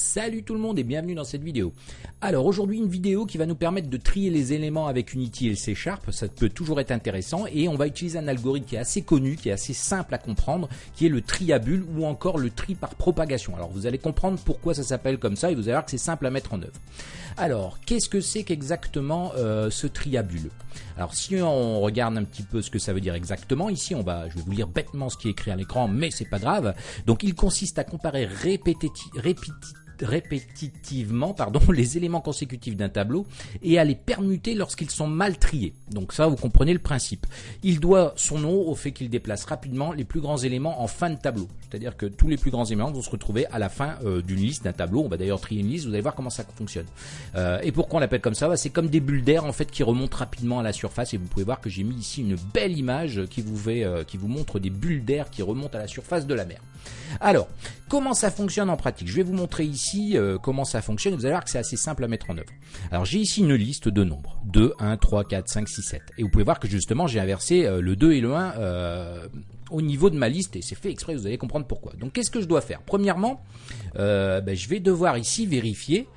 Salut tout le monde et bienvenue dans cette vidéo. Alors aujourd'hui une vidéo qui va nous permettre de trier les éléments avec Unity et le C Sharp, ça peut toujours être intéressant et on va utiliser un algorithme qui est assez connu, qui est assez simple à comprendre, qui est le tri à bulles ou encore le tri par propagation. Alors vous allez comprendre pourquoi ça s'appelle comme ça et vous allez voir que c'est simple à mettre en œuvre. Alors qu'est-ce que c'est qu'exactement euh, ce tri Alors si on regarde un petit peu ce que ça veut dire exactement, ici on va, je vais vous lire bêtement ce qui est écrit à l'écran, mais c'est pas grave. Donc il consiste à comparer répétitivement répétitivement pardon, les éléments consécutifs d'un tableau et à les permuter lorsqu'ils sont mal triés. Donc ça, vous comprenez le principe. Il doit son nom au fait qu'il déplace rapidement les plus grands éléments en fin de tableau. C'est-à-dire que tous les plus grands éléments vont se retrouver à la fin euh, d'une liste, d'un tableau. On va d'ailleurs trier une liste, vous allez voir comment ça fonctionne. Euh, et pourquoi on l'appelle comme ça? Bah, C'est comme des bulles d'air en fait qui remontent rapidement à la surface. Et vous pouvez voir que j'ai mis ici une belle image qui vous, fait, euh, qui vous montre des bulles d'air qui remontent à la surface de la mer. Alors, comment ça fonctionne en pratique? Je vais vous montrer ici euh, comment ça fonctionne. Vous allez voir que c'est assez simple à mettre en œuvre. Alors, j'ai ici une liste de nombres. 2, 1, 3, 4, 5, 6, 7. Et vous pouvez voir que justement, j'ai inversé euh, le 2 et le 1 euh, au niveau de ma liste. Et c'est fait exprès, vous allez comprendre pourquoi. Donc, qu'est-ce que je dois faire? Premièrement, ben, je vais devoir ici vérifier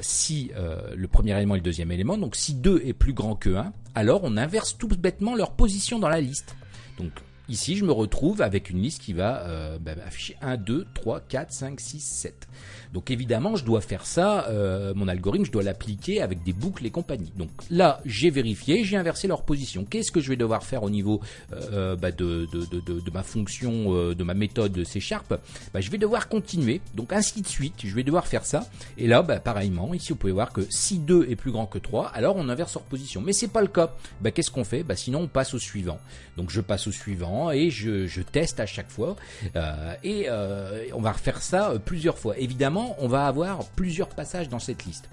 si le premier élément et le deuxième élément, donc si 2 est plus grand que 1, alors on inverse tout bêtement leur position dans la liste. Donc Ici, je me retrouve avec une liste qui va euh, bah, afficher 1, 2, 3, 4, 5, 6, 7. Donc évidemment, je dois faire ça, euh, mon algorithme, je dois l'appliquer avec des boucles et compagnie. Donc là, j'ai vérifié, j'ai inversé leur position. Qu'est-ce que je vais devoir faire au niveau euh, bah, de, de, de, de, ma fonction, euh, de ma méthode C Sharp? Bah, Je vais devoir continuer, donc ainsi de suite, je vais devoir faire ça. Et là, pareillement, ici vous pouvez voir que si 2 est plus grand que 3, alors on inverse leur position. Mais c'est pas le cas. Qu'est-ce qu'on fait? Sinon, on passe au suivant. Donc je passe au suivant et je, teste à chaque fois. Euh, et euh, on va refaire ça plusieurs fois. Évidemment, on va avoir plusieurs passages dans cette liste.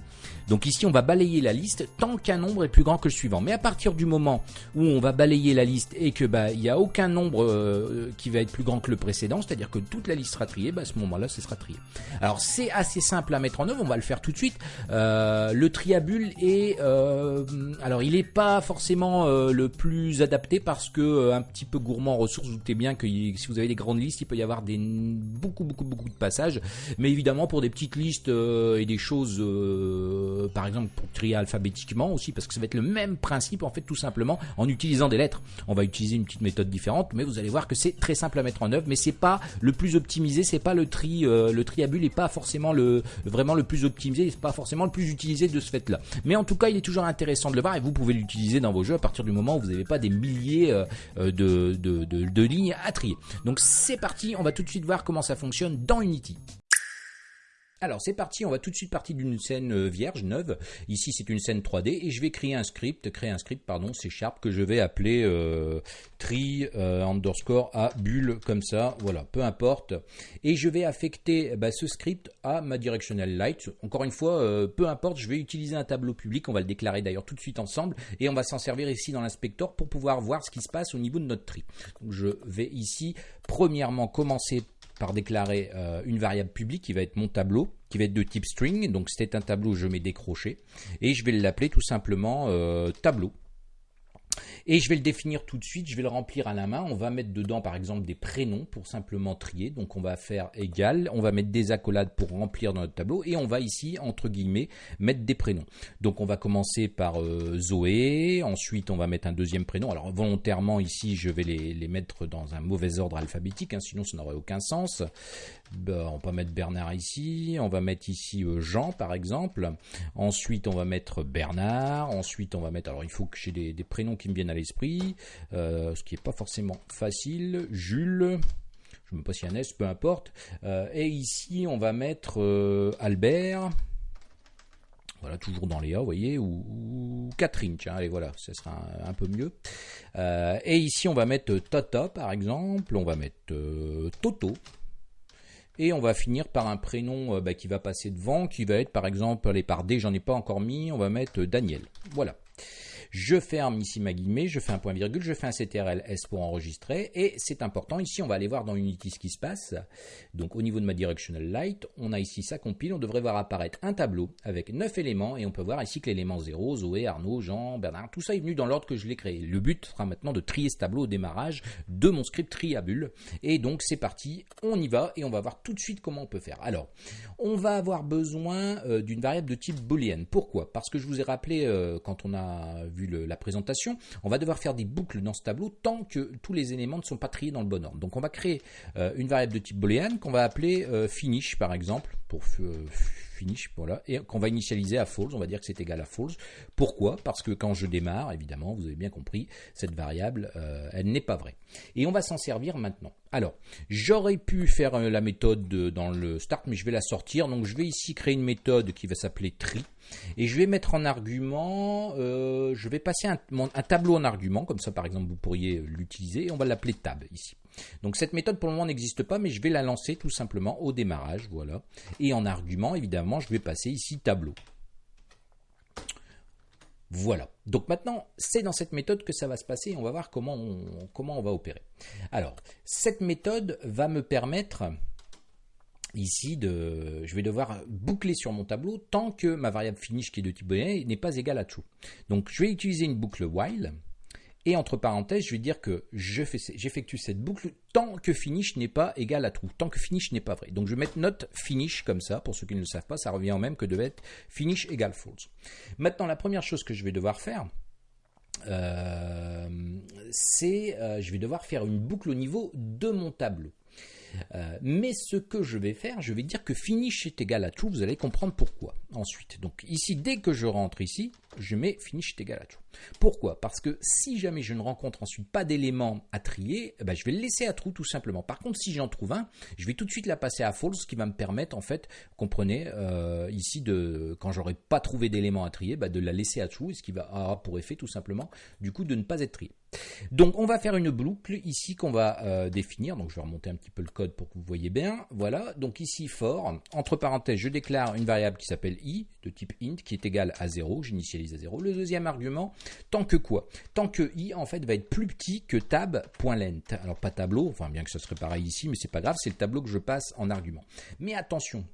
Donc ici, on va balayer la liste tant qu'un nombre est plus grand que le suivant. Mais à partir du moment où on va balayer la liste et que bah il n'y a aucun nombre euh, qui va être plus grand que le précédent, c'est-à-dire que toute la liste sera triée, bah, à ce moment-là, ce sera trié. Alors c'est assez simple à mettre en œuvre. On va le faire tout de suite. Euh, le triabule est, euh, alors il n'est pas forcément le plus adapté parce que un petit peu gourmand ressources. Vous doutez bien que si vous avez des grandes listes, il peut y avoir des beaucoup beaucoup beaucoup de passages. Mais évidemment, pour des petites listes et des choses euh, par exemple pour trier alphabétiquement aussi, parce que ça va être le même principe en fait tout simplement en utilisant des lettres. On va utiliser une petite méthode différente, mais vous allez voir que c'est très simple à mettre en œuvre, mais c'est pas le plus optimisé, c'est pas le tri, euh, le tri à bulle est pas forcément le vraiment le plus optimisé, c'est pas forcément le plus utilisé de ce fait-là. Mais en tout cas, il est toujours intéressant de le voir et vous pouvez l'utiliser dans vos jeux à partir du moment où vous n'avez pas des milliers euh, de, de, lignes à trier. Donc c'est parti, on va tout de suite voir comment ça fonctionne dans Unity. Alors c'est parti, on va tout de suite partir d'une scène euh, vierge, neuve. Ici c'est une scène 3D et je vais créer un script, créer un script pardon, c'est Sharp que je vais appeler euh, tri euh, underscore à bulle comme ça, voilà, peu importe. Et je vais affecter bah, ce script à ma directional light. Encore une fois, peu importe, je vais utiliser un tableau public, on va le déclarer d'ailleurs tout de suite ensemble et on va s'en servir ici dans l'inspecteur pour pouvoir voir ce qui se passe au niveau de notre tri. Je vais ici premièrement commencer par déclarer euh, une variable publique qui va être mon tableau, qui va être de type string. Donc c'est un tableau, je mets décroché. Et je vais l'appeler tout simplement euh, tableau. Et je vais le définir tout de suite, je vais le remplir à la main. On va mettre dedans par exemple des prénoms pour simplement trier. Donc on va faire égal, on va mettre des accolades pour remplir dans notre tableau et on va ici entre guillemets mettre des prénoms. Donc on va commencer par euh, Zoé, ensuite on va mettre un deuxième prénom. Alors volontairement ici je vais les, mettre dans un mauvais ordre alphabétique, hein, sinon ça n'aurait aucun sens. Ben, on va mettre Bernard ici, on va mettre ici euh, Jean par exemple. Ensuite on va mettre Bernard, ensuite on va mettre, alors il faut que j'ai des, des prénoms qui me viennent à l'esprit, euh, ce qui n'est pas forcément facile. Jules, je ne sais pas si un S, peu importe. Euh, et ici, on va mettre euh, Albert. Voilà, toujours dans les A, vous voyez, ou, Catherine, tiens, allez, voilà, ce sera un, peu mieux. et ici, on va mettre Tata, par exemple, on va mettre Toto, et on va finir par un prénom bah, qui va passer devant, qui va être, par exemple, allez, par D, j'en ai pas encore mis, on va mettre Daniel. Voilà. Je ferme ici ma guillemets, je fais un point virgule, je fais un CTRL S pour enregistrer et c'est important. Ici, on va aller voir dans Unity ce qui se passe. Donc au niveau de ma directional light, on a ici ça compile, on devrait voir apparaître un tableau avec 9 éléments et on peut voir ici que l'élément 0, Zoé, Arnaud, Jean, Bernard, tout ça est venu dans l'ordre que je l'ai créé. Le but sera maintenant de trier ce tableau au démarrage de mon script triabule et donc c'est parti, on y va et on va voir tout de suite comment on peut faire. Alors, on va avoir besoin euh, d'une variable de type boolean. Pourquoi? Parce que je vous ai rappelé euh, quand on a vu la présentation, on va devoir faire des boucles dans ce tableau tant que tous les éléments ne sont pas triés dans le bon ordre. Donc on va créer euh, une variable de type boolean qu'on va appeler finish par exemple pour voilà, et qu'on va initialiser à false, on va dire que c'est égal à false. Pourquoi? Parce que quand je démarre, évidemment, vous avez bien compris, cette variable, euh, elle n'est pas vraie. Et on va s'en servir maintenant. Alors, j'aurais pu faire euh, la méthode dans le start, mais je vais la sortir. Donc, je vais ici créer une méthode qui va s'appeler tree. Et je vais mettre en argument, euh, je vais passer un, un, tableau en argument, comme ça par exemple vous pourriez l'utiliser, et on va l'appeler tab ici. Donc cette méthode pour le moment n'existe pas, mais je vais la lancer tout simplement au démarrage, voilà. Et en argument, évidemment, je vais passer ici tableau. Voilà. Donc maintenant, c'est dans cette méthode que ça va se passer. On va voir comment on, va opérer. Alors, cette méthode va me permettre ici de, je vais devoir boucler sur mon tableau tant que ma variable finish qui est de type n'est pas égale à true. Donc je vais utiliser une boucle while et entre parenthèses, je vais dire que j'effectue cette boucle tant que finish n'est pas égal à true, tant que finish n'est pas vrai. Donc je vais mettre note finish comme ça, pour ceux qui ne le savent pas, ça revient au même que de mettre finish égale false. Maintenant, la première chose que je vais devoir faire, euh, c'est euh, je vais devoir faire une boucle au niveau de mon tableau. Euh, mais ce que je vais faire, je vais dire que finish est égal à true, vous allez comprendre pourquoi ensuite. Donc ici, dès que je rentre ici, je mets finish est égal à true. Pourquoi? Parce que si jamais je ne rencontre ensuite pas d'éléments à trier, eh ben, je vais le laisser à true tout simplement. Par contre, si j'en trouve un, je vais tout de suite la passer à false, ce qui va me permettre en fait, comprenez, euh, ici de quand j'aurai pas trouvé d'éléments à trier, bah, de la laisser à true, ce qui va avoir pour effet tout simplement du coup de ne pas être trié. Donc on va faire une boucle ici qu'on va euh, définir. Donc je vais remonter un petit peu le code pour que vous voyez bien. Voilà. Donc ici for entre parenthèses je déclare une variable qui s'appelle i de type int qui est égale à 0. J'initialise à 0. Le deuxième argument tant que quoi? Tant que i en fait va être plus petit que tab.length. Alors pas tableau, enfin bien que ce serait pareil ici, mais c'est pas grave, c'est le tableau que je passe en argument. Mais attention,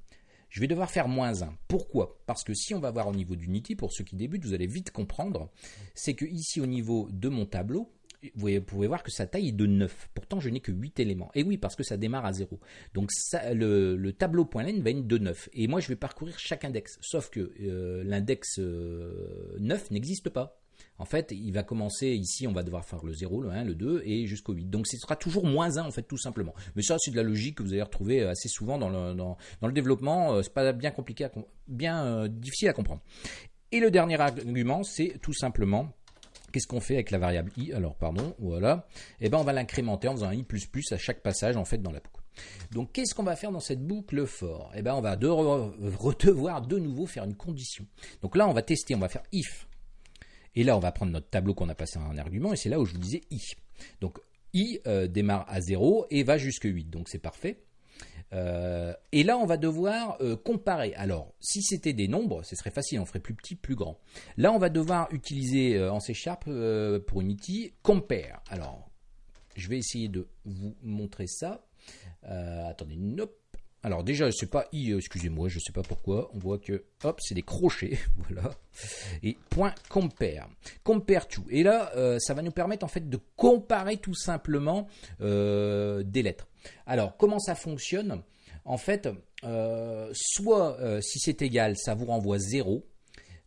je vais devoir faire moins 1. Pourquoi? Parce que si on va voir au niveau d'Unity, pour ceux qui débutent, vous allez vite comprendre, c'est que ici au niveau de mon tableau, vous pouvez voir que sa taille est de 9. Pourtant, je n'ai que 8 éléments. Et oui, parce que ça démarre à 0. Donc le, le va être de 9. Et moi, je vais parcourir chaque index. Sauf que euh, l'index 9 euh, n'existe pas. En fait, il va commencer ici, on va devoir faire le 0, le 1, le 2 et jusqu'au 8. Donc ce sera toujours moins 1 en fait tout simplement. Mais ça c'est de la logique que vous allez retrouver assez souvent dans le, dans, le développement, euh, c'est pas bien compliqué, bien euh, difficile à comprendre. Et le dernier argument, c'est tout simplement Qu'est-ce qu'on fait avec la variable i Alors, pardon, voilà. Eh ben, on va l'incrémenter en faisant un i++ à chaque passage, en fait, dans la boucle. Donc, qu'est-ce qu'on va faire dans cette boucle for Eh ben, on va devoir de nouveau faire une condition. Donc là, on va tester, on va faire if et là, on va prendre notre tableau qu'on a passé en argument, et c'est là où je vous disais i. Donc i euh, démarre à 0 et va jusqu'à 8, donc c'est parfait. Euh, et là, on va devoir euh, comparer. Alors, si c'était des nombres, ce serait facile, on ferait plus petit, plus grand. Là, on va devoir utiliser en C Sharp pour Unity compare. Alors, je vais essayer de vous montrer ça. attendez, nope. Alors déjà, c'est pas i, euh, excusez-moi, je sais pas pourquoi. On voit que, hop, c'est des crochets, voilà. Et point compare, compare to. Et là, euh, ça va nous permettre en fait de comparer tout simplement euh, des lettres. Alors, comment ça fonctionne? En fait, soit si c'est égal, ça vous renvoie 0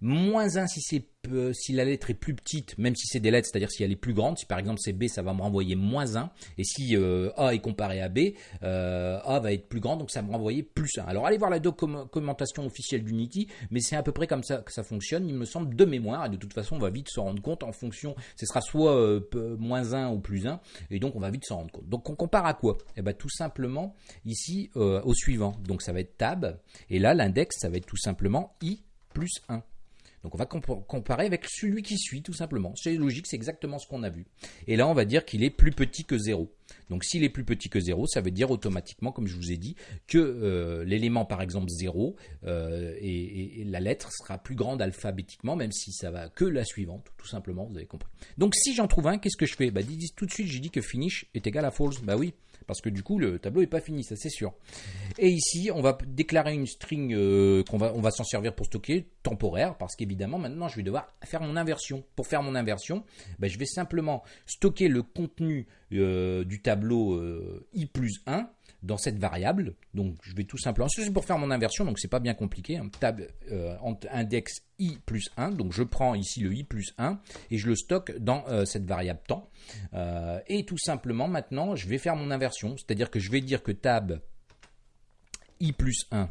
moins 1 si, c'est, si la lettre est plus petite, même si c'est des lettres, c'est-à-dire si elle est plus grande, si par exemple c'est B, ça va me renvoyer moins 1, et si euh, A est comparé à B, euh, A va être plus grand, donc ça va me renvoyer plus 1. Alors allez voir la documentation officielle d'Unity, mais c'est à peu près comme ça que ça fonctionne, il me semble, de mémoire, et de toute façon on va vite se rendre compte en fonction, ce sera soit euh, moins 1 ou plus 1, et donc on va vite s'en rendre compte. Donc on compare à quoi? Eh bien tout simplement ici au suivant, donc ça va être tab, et là l'index ça va être tout simplement i plus 1. Donc on va comparer avec celui qui suit tout simplement. C'est logique, c'est exactement ce qu'on a vu. Et là on va dire qu'il est plus petit que 0. Donc s'il est plus petit que 0, ça veut dire automatiquement, comme je vous ai dit, que euh, l'élément par exemple 0 euh, et, la lettre sera plus grande alphabétiquement, même si ça va que la suivante, tout simplement, vous avez compris. Donc si j'en trouve un, qu'est-ce que je fais? Bah, Tout de suite, j'ai dit que finish est égal à false. Bah oui, parce que du coup le tableau n'est pas fini, ça c'est sûr. Et ici, on va déclarer une string euh, qu'on va, on va s'en servir pour stocker temporaire, parce qu'évidemment maintenant je vais devoir faire mon inversion. Pour faire mon inversion, ben, je vais simplement stocker le contenu euh, du tableau euh, i plus 1 dans cette variable. Donc je vais tout simplement, c'est pour faire mon inversion, donc c'est pas bien compliqué. Un tab index i plus 1, donc je prends ici le i plus 1 et je le stocke dans cette variable temps. et tout simplement maintenant je vais faire mon inversion, c'est-à-dire que je vais dire que tab i plus 1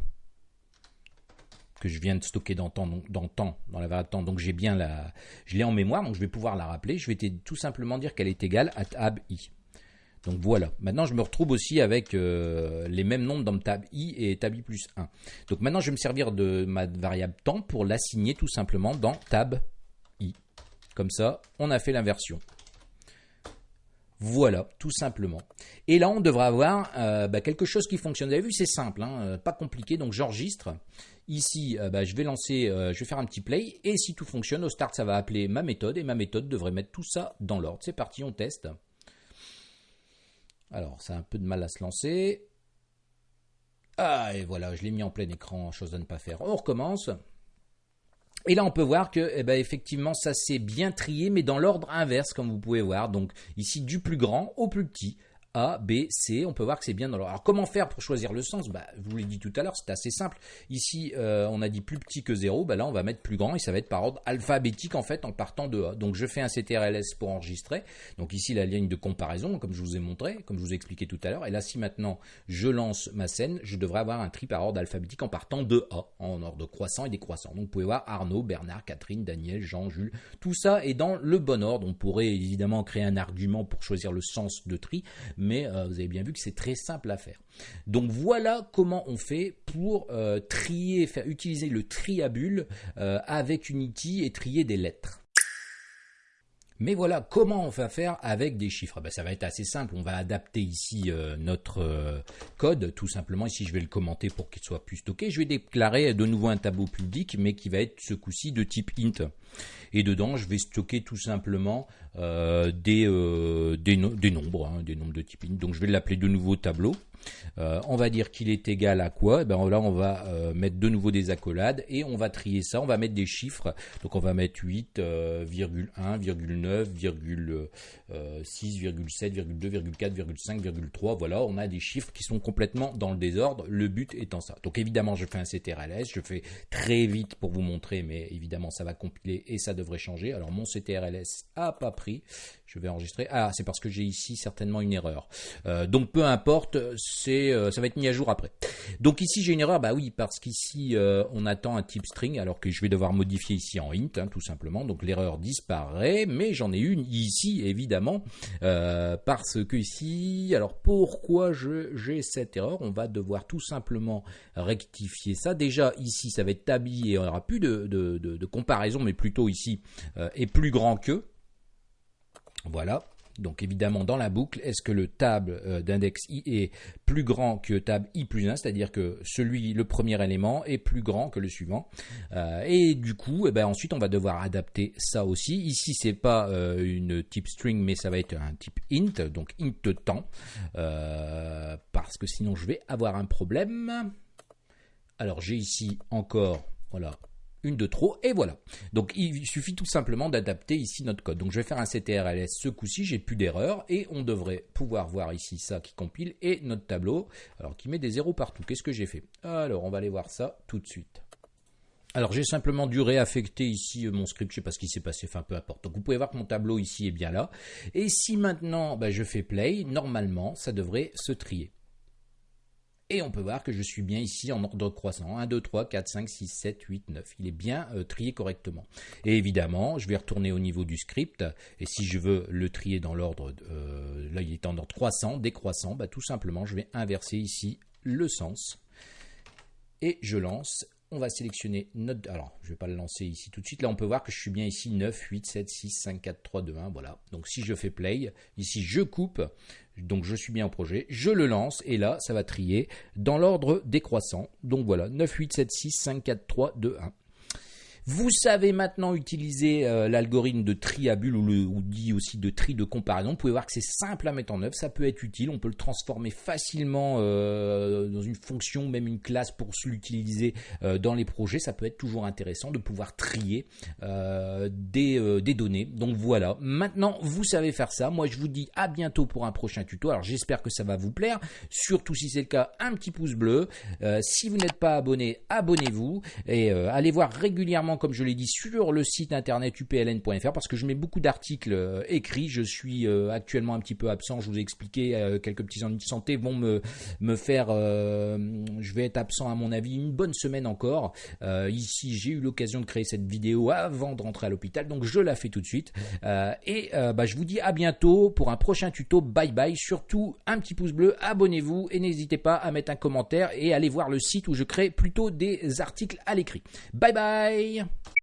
que je viens de stocker dans temps, dans, temps, dans la variable temps, donc j'ai bien la, je l'ai en mémoire, donc je vais pouvoir la rappeler. Je vais tout simplement dire qu'elle est égale à tab i. Donc voilà. Maintenant, je me retrouve aussi avec euh, les mêmes nombres dans tab i et tab i plus 1. Donc maintenant, je vais me servir de ma variable temps pour l'assigner tout simplement dans tab i. Comme ça, on a fait l'inversion. Voilà, tout simplement. Et là, on devra avoir euh, bah, quelque chose qui fonctionne. Vous avez vu, c'est simple, hein, euh, pas compliqué. Donc, j'enregistre. Ici, bah, je vais lancer, je vais faire un petit play. Et si tout fonctionne, au start, ça va appeler ma méthode. Et ma méthode devrait mettre tout ça dans l'ordre. C'est parti, on teste. Alors, ça a un peu de mal à se lancer. Ah, et voilà, je l'ai mis en plein écran, chose à ne pas faire. On recommence. Et là, on peut voir que, eh ben, effectivement, ça s'est bien trié, mais dans l'ordre inverse, comme vous pouvez voir. Donc, ici, du plus grand au plus petit. A, B, C. On peut voir que c'est bien dans l'ordre. Alors comment faire pour choisir le sens? Bah, Je vous l'ai dit tout à l'heure, c'est assez simple. Ici, euh, on a dit plus petit que 0. Bah, là, on va mettre plus grand et ça va être par ordre alphabétique en fait en partant de A. Donc je fais un CTRLS pour enregistrer. Donc ici, la ligne de comparaison, comme je vous ai montré, comme je vous ai expliqué tout à l'heure. Et là, si maintenant je lance ma scène, je devrais avoir un tri par ordre alphabétique en partant de A, en ordre croissant et décroissant. Donc vous pouvez voir Arnaud, Bernard, Catherine, Daniel, Jean, Jules. Tout ça est dans le bon ordre. On pourrait évidemment créer un argument pour choisir le sens de tri mais euh, vous avez bien vu que c'est très simple à faire. Donc voilà comment on fait pour euh, trier, faire utiliser le triabule euh, avec Unity et trier des lettres. Mais voilà, comment on va faire avec des chiffres? Ben, Ça va être assez simple, on va adapter ici notre code, tout simplement. Ici, je vais le commenter pour qu'il soit plus stocké. Je vais déclarer de nouveau un tableau public, mais qui va être ce coup-ci de type int. Et dedans, je vais stocker tout simplement euh, des, euh, des, nombres, hein, des nombres de type int. Donc je vais l'appeler de nouveau tableau. Euh, on va dire qu'il est égal à quoi? Eh ben Là, on va mettre de nouveau des accolades et on va trier ça. On va mettre des chiffres. Donc on va mettre 8, 3. Voilà, on a des chiffres qui sont complètement dans le désordre. Le but étant ça. Donc évidemment, je fais un CTRLS. Je fais très vite pour vous montrer, mais évidemment, ça va compiler et ça devrait changer. Alors mon CTRLS a pas pris. Je vais enregistrer. Ah, c'est parce que j'ai ici certainement une erreur. Euh, donc peu importe, c'est euh, ça va être mis à jour après. Donc ici j'ai une erreur, bah oui, parce qu'ici euh, on attend un type string, alors que je vais devoir modifier ici en int, hein, tout simplement. Donc l'erreur disparaît, mais j'en ai une ici évidemment, parce que ici, alors pourquoi j'ai cette erreur? On va devoir tout simplement rectifier ça. Déjà ici ça va être tabi et on n'aura plus de, de comparaison, mais plutôt ici est plus grand que. Voilà. Donc évidemment dans la boucle, est-ce que le tab euh, d'index i est plus grand que tab i plus 1, c'est-à-dire que celui, le premier élément est plus grand que le suivant. Euh, et du coup, eh ben, ensuite on va devoir adapter ça aussi. Ici c'est pas euh, une type string, mais ça va être un type int, donc int temps, parce que sinon je vais avoir un problème. Alors j'ai ici encore, voilà, une de trop, et voilà. Donc il suffit tout simplement d'adapter ici notre code. Donc je vais faire un CTRLS ce coup-ci, j'ai plus d'erreur, et on devrait pouvoir voir ici ça qui compile, et notre tableau, alors qui met des zéros partout. Qu'est-ce que j'ai fait? Alors on va aller voir ça tout de suite. Alors j'ai simplement dû réaffecter ici euh, mon script, je sais pas ce qui s'est passé, enfin peu importe. Donc vous pouvez voir que mon tableau ici est bien là. Et si maintenant bah, je fais play, normalement ça devrait se trier. Et on peut voir que je suis bien ici en ordre croissant. 1, 2, 3, 4, 5, 6, 7, 8, 9. Il est bien euh, trié correctement. Et évidemment, je vais retourner au niveau du script. Et si je veux le trier dans l'ordre, euh, là il est en ordre croissant, décroissant, bah, tout simplement je vais inverser ici le sens. Et je lance on va sélectionner notre... Alors, je ne vais pas le lancer ici tout de suite. Là, on peut voir que je suis bien ici 9, 8, 7, 6, 5, 4, 3, 2, 1. Voilà. Donc, si je fais play, ici, je coupe. Donc je suis bien au projet, je le lance et là ça va trier dans l'ordre décroissant. Donc voilà, 9, 8, 7, 6, 5, 4, 3, 2, 1. Vous savez maintenant utiliser euh, l'algorithme de tri à bulle ou, le, ou dit aussi de tri de comparaison. Vous pouvez voir que c'est simple à mettre en œuvre, ça peut être utile. On peut le transformer facilement euh, dans une fonction, même une classe pour l'utiliser euh, dans les projets. Ça peut être toujours intéressant de pouvoir trier des, des données. Donc voilà, maintenant vous savez faire ça. Moi je vous dis à bientôt pour un prochain tuto. Alors j'espère que ça va vous plaire. Surtout si c'est le cas, un petit pouce bleu. si vous n'êtes pas abonné, abonnez-vous et allez voir régulièrement comme je l'ai dit, sur le site internet upln.fr parce que je mets beaucoup d'articles euh, écrits. Je suis euh, actuellement un petit peu absent. Je vous ai expliqué euh, quelques petits ennuis de santé vont me me faire. je vais être absent à mon avis une bonne semaine encore. ici, j'ai eu l'occasion de créer cette vidéo avant de rentrer à l'hôpital, donc je la fais tout de suite. et bah, je vous dis à bientôt pour un prochain tuto. Bye bye. Surtout un petit pouce bleu, abonnez-vous et n'hésitez pas à mettre un commentaire et allez voir le site où je crée plutôt des articles à l'écrit. Bye bye свидания.